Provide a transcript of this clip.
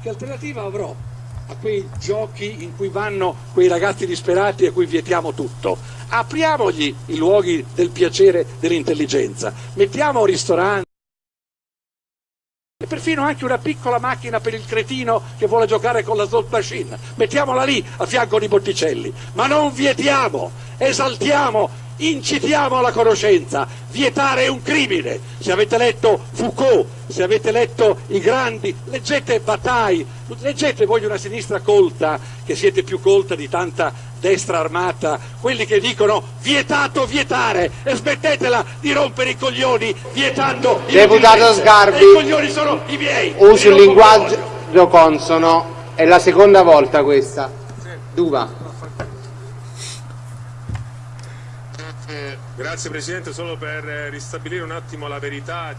che alternativa avrò a quei giochi in cui vanno quei ragazzi disperati a cui vietiamo tutto? Apriamogli i luoghi del piacere dell'intelligenza, mettiamo ristoranti e perfino anche una piccola macchina per il cretino che vuole giocare con la slot machine, mettiamola lì a fianco di Botticelli, ma non vietiamo, esaltiamo incitiamo alla conoscenza, vietare è un crimine. Se avete letto Foucault, se avete letto i grandi, leggete Bataille, leggete voi una sinistra colta, che siete più colta di tanta destra armata, quelli che dicono vietato vietare e smettetela di rompere i coglioni vietando il Deputato Sgarbi, i coglioni sono i miei. Usi un linguaggio consono, è la seconda volta questa. Duva. Grazie Presidente, solo per ristabilire un attimo la verità